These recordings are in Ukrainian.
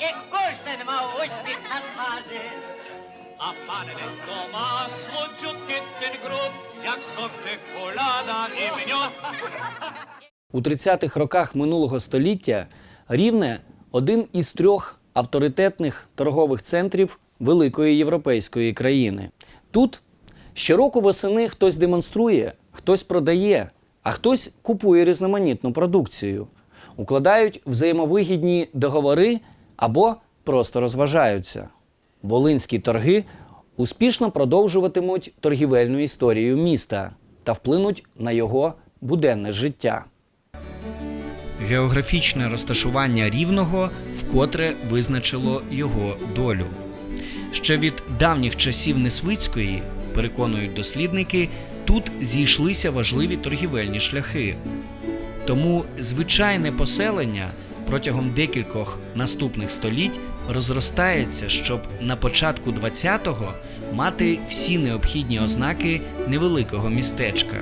і кожен мав успіх на тварі. А пане десь масло чутки груд, як сок чоколада і м'йод. У 30-х роках минулого століття Рівне один із трьох авторитетних торгових центрів великої європейської країни. Тут щороку восени хтось демонструє, хтось продає, а хтось купує різноманітну продукцію, укладають взаємовигідні договори або просто розважаються. Волинські торги успішно продовжуватимуть торгівельну історію міста та вплинуть на його буденне життя. Географічне розташування рівного вкотре визначило його долю. Ще від давніх часів Несвицької, переконують дослідники, тут зійшлися важливі торгівельні шляхи. Тому звичайне поселення протягом декількох наступних століть розростається, щоб на початку 20-го мати всі необхідні ознаки невеликого містечка.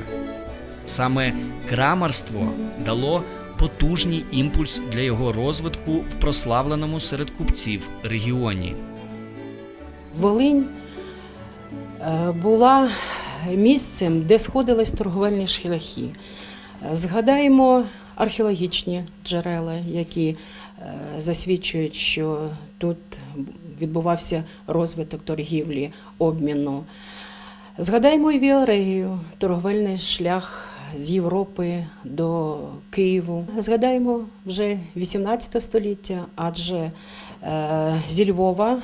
Саме крамарство дало потужний імпульс для його розвитку в прославленому серед купців регіоні. Волинь е, була місцем, де сходились торговельні шляхи. Згадаємо археологічні джерела, які е, засвідчують, що тут відбувався розвиток торгівлі, обміну. Згадаємо і Віарею, торговельний шлях з Європи до Києву. Згадаємо вже 18 століття, адже е, зі Львова е,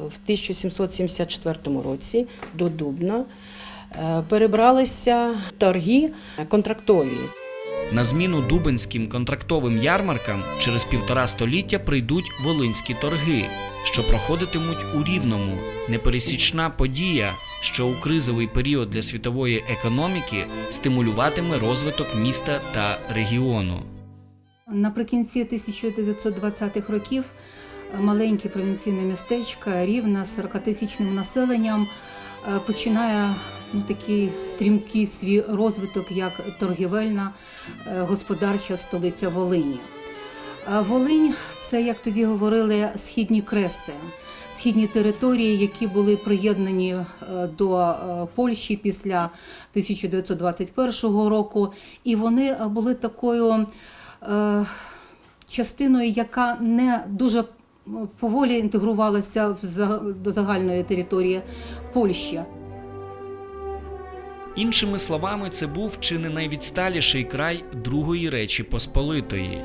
в 1774 році до Дубна перебралися торги контрактові. На зміну дубинським контрактовим ярмаркам через півтора століття прийдуть волинські торги, що проходитимуть у рівному. Непересічна подія, що у кризовий період для світової економіки стимулюватиме розвиток міста та регіону. Наприкінці 1920-х років маленьке провінційне містечко Рівна з 40-тисячним населенням е, починає ну, такий стрімкий свій розвиток як торгівельна е, господарча столиця Волині. Волинь це, як тоді говорили, східні креси, східні території, які були приєднані е, до е, Польщі після 1921 року, і вони були такою частиною, яка не дуже поволі інтегрувалася до загальної території Польщі. Іншими словами, це був чи не найвідсталіший край Другої Речі Посполитої.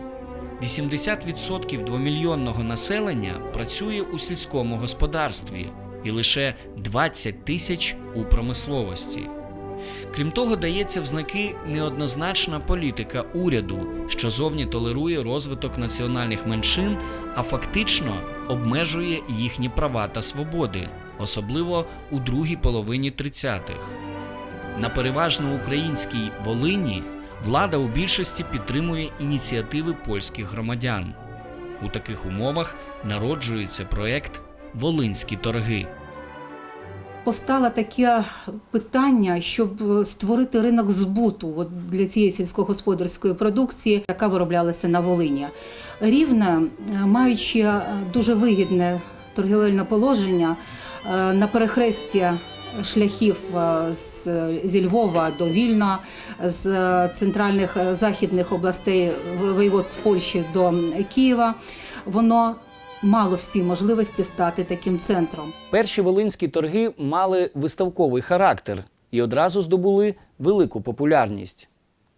80% двомільйонного населення працює у сільському господарстві і лише 20 тисяч у промисловості. Крім того, дається в знаки неоднозначна політика уряду, що зовні толерує розвиток національних меншин, а фактично обмежує їхні права та свободи, особливо у другій половині 30-х. На переважно українській Волині влада у більшості підтримує ініціативи польських громадян. У таких умовах народжується проект Волинські торги. Постало таке питання, щоб створити ринок збуту для цієї сільськогосподарської продукції, яка вироблялася на Волині. Рівне, е, маючи дуже вигідне торгівельне положення е, на перехресті шляхів е, з, зі Львова до Вільна, з центральних е, західних областей воєводств Польщі до Києва, воно мало всі можливості стати таким центром. Перші волинські торги мали виставковий характер і одразу здобули велику популярність.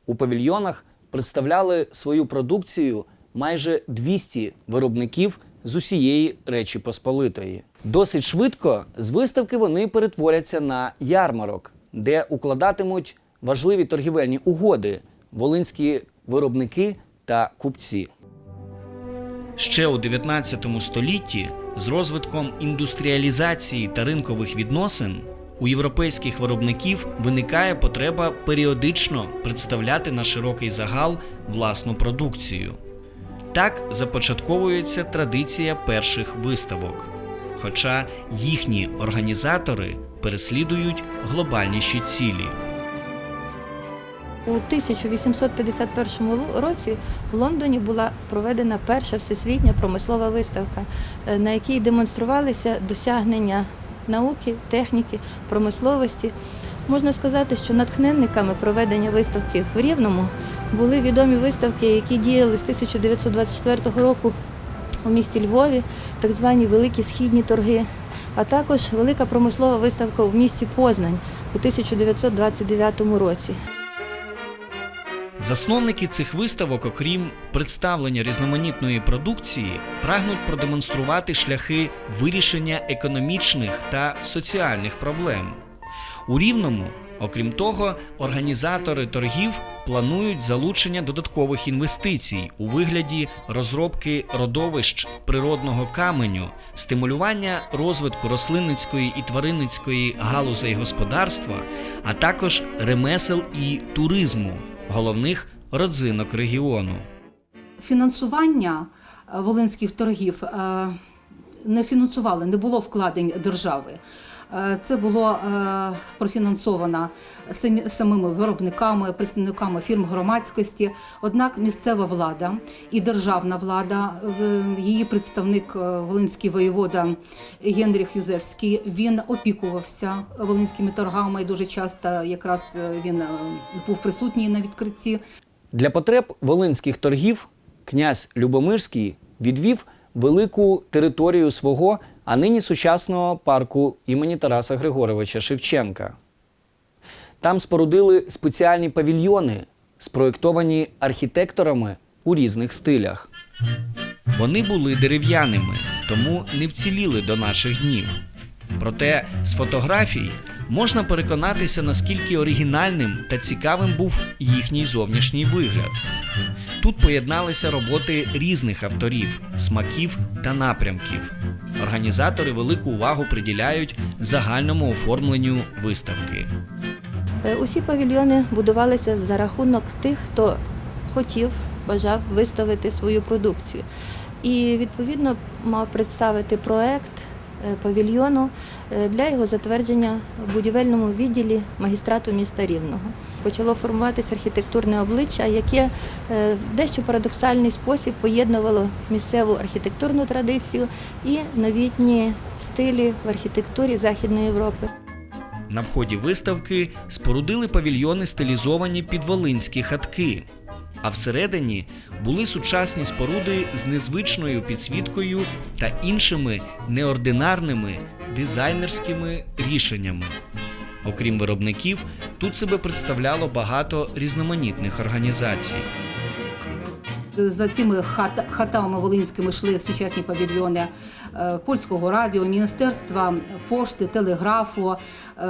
У павільйонах представляли свою продукцію майже 200 виробників з усієї Речі Посполитої. Досить швидко з виставки вони перетворяться на ярмарок, де укладатимуть важливі торгівельні угоди волинські виробники та купці. Ще у 19 столітті з розвитком індустріалізації та ринкових відносин у європейських виробників виникає потреба періодично представляти на широкий загал власну продукцію. Так започатковується традиція перших виставок. Хоча їхні організатори переслідують глобальніші цілі. У 1851 році в Лондоні була проведена перша всесвітня промислова виставка, е, на якій демонструвалися досягнення науки, техніки, промисловості. Можна сказати, що натхненниками проведення виставки в Рівному були відомі виставки, які діяли з 1924 року у місті Львові, так звані великі східні торги, а також велика промислова виставка в місті Познань у 1929 році. Засновники цих виставок, окрім представлення різноманітної продукції, прагнуть продемонструвати шляхи вирішення економічних та соціальних проблем. У Рівному, окрім того, організатори торгів планують залучення додаткових інвестицій у вигляді розробки родовищ природного каменю, стимулювання розвитку рослинницької і тваринницької галузей господарства, а також ремесел і туризму головних родзинок регіону. Фінансування е, волинських торгів е, не фінансували, не було вкладень держави. Е, Це було е, профінансовано самими виробниками, представниками фірм громадськості. Однак місцева влада і державна влада, е, її представник Волинський воєвода Генріх Юзевський, він опікувався волинськими торгами і дуже часто якраз він був присутній на відкритті. Для потреб волинських торгів князь Любомирський відвів велику територію свого, а нині сучасного парку імені Тараса Григоровича Шевченка. Там спорудили спеціальні павільйони, спроєктовані архітекторами у різних стилях. Вони були дерев'яними, тому не вціліли до наших днів. Проте з фотографій можна переконатися, наскільки оригінальним та цікавим був їхній зовнішній вигляд. Тут поєдналися роботи різних авторів, смаків та напрямків. Організатори велику увагу приділяють загальному оформленню виставки. Е, Усі павільйони будувалися за рахунок тих, хто хотів, бажав виставити свою продукцію. І відповідно мав представити проект павільйону е, для його затвердження в будівельному відділі магістрату міста Рівного. Почало формуватися архітектурне обличчя, яке е, в дещо парадоксальний спосіб поєднувало місцеву архітектурну традицію і новітні стилі в архітектурі Західної Європи. На вході виставки спорудили павільйони, стилізовані під волинські хатки. А всередині були сучасні споруди з незвичною підсвіткою та іншими неординарними дизайнерськими рішеннями. Окрім виробників, тут себе представляло багато різноманітних організацій. За цими хат, хатами волинськими йшли сучасні павільйони е, польського радіо, міністерства пошти, телеграфу, е,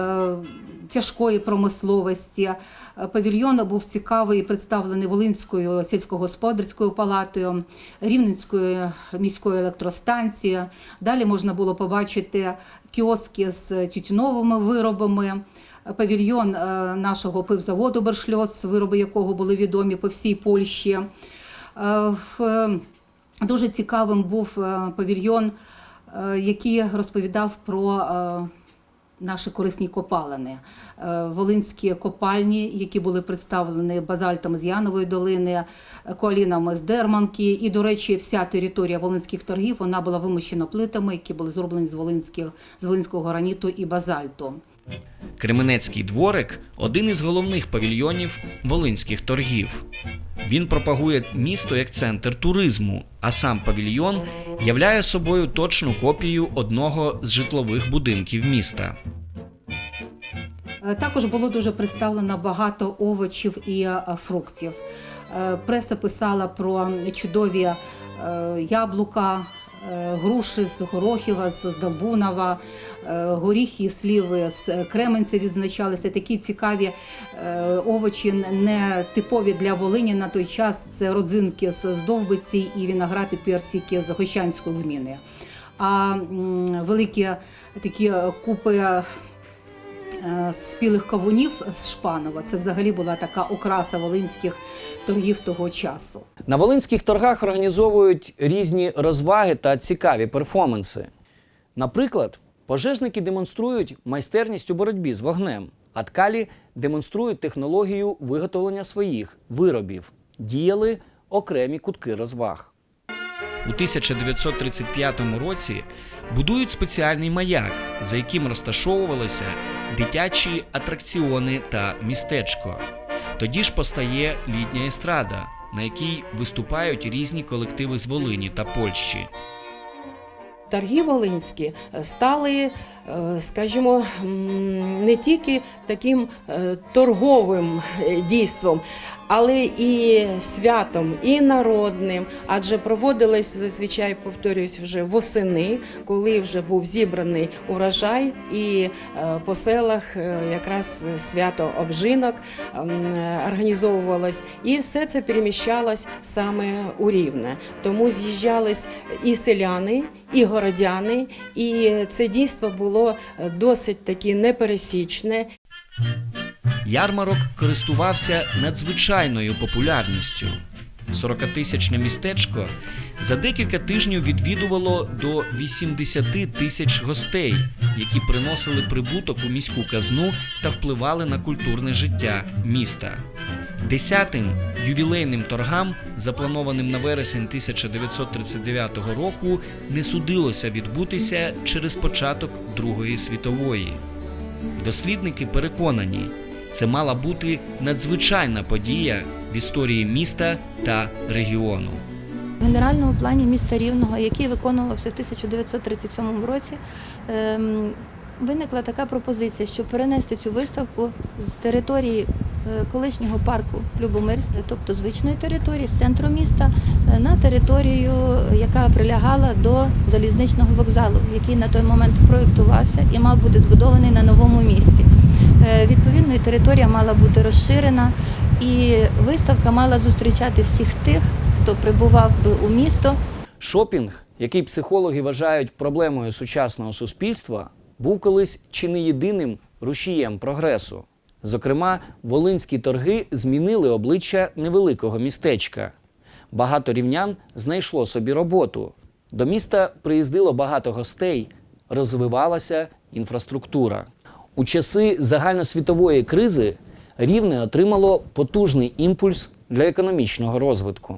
тяжкої промисловості. Е, Павільйон був цікавий і представлений Волинською сільськогосподарською палатою, Рівненською міською електростанцією. Далі можна було побачити кіоски з тютюновими виробами. Павільйон е, нашого пивзаводу Бершльоц, вироби якого були відомі по всій Польщі. Е, Дуже цікавим був павільйон, який розповідав про наші корисні копалини. Е, Волинські копальні, які були представлені базальтами з Янової долини, колінами з Дерманки. І, до речі, вся територія волинських торгів вона була вимощена плитами, які були зроблені з, з волинського граніту і базальту. Кременецький дворик один із головних павільйонів волинських торгів. Він пропагує місто як центр туризму, а сам павільйон являє собою точну копію одного з житлових будинків міста. Е, Також було дуже представлено багато овочів і е, фруктів. Е, Преса писала про чудові яблука, груші з Горохіва, з Долбунова, е, горіхи і сліви з Кременця відзначалися. Такі цікаві е, овочі, не типові для Волині на той час. Це родзинки з здовбиці Довбиці і виноград і персики з Гощанської гміни. А великі такі е, купи е, спілих кавунів з Шпанова. Це взагалі була така окраса волинських торгів того часу. На волинських торгах організовують різні розваги та цікаві перформанси. Наприклад, пожежники демонструють майстерність у боротьбі з вогнем, а ткалі демонструють технологію виготовлення своїх виробів. Діяли окремі кутки розваг. У 1935 році будують спеціальний маяк, за яким розташовувалися дитячі атракціони та містечко. Тоді ж постає літня естрада, на якій виступають різні колективи з Волині та Польщі. Торги волинські стали, е, скажімо, не тільки таким е, торговим е, дійством, але і святом, і народним, адже проводились зазвичай, повторюсь, вже восени, коли вже був зібраний урожай, і е, по селах е, якраз свято обжинок е, організовувалось, і все це переміщалось саме у Рівне. Тому з'їжджались і селяни, і городяни, і це дійство було е, досить таки непересічне. Ярмарок користувався надзвичайною популярністю. 40-тисячне містечко за декілька тижнів відвідувало до 80 тисяч гостей, які приносили прибуток у міську казну та впливали на культурне життя міста. Десятим ювілейним торгам, запланованим на вересень 1939 року, не судилося відбутися через початок Другої світової. Дослідники переконані, це мала бути надзвичайна подія в історії міста та регіону. В генеральному плані міста Рівного, який виконувався в 1937 році, ем, виникла така пропозиція, щоб перенести цю виставку з території е, колишнього парку Любомирське, тобто звичної території, з центру міста, е, на територію, яка прилягала до залізничного вокзалу, який на той момент проєктувався і мав бути збудований на новому місці. Е, Відповідно, територія мала бути розширена, і виставка мала зустрічати всіх тих, хто прибував би у місто. Шопінг, який психологи вважають проблемою сучасного суспільства, був колись чи не єдиним рушієм прогресу. Зокрема, волинські торги змінили обличчя невеликого містечка. Багато рівнян знайшло собі роботу. До міста приїздило багато гостей, розвивалася інфраструктура. У часи загальносвітової кризи Рівне отримало потужний імпульс для економічного розвитку.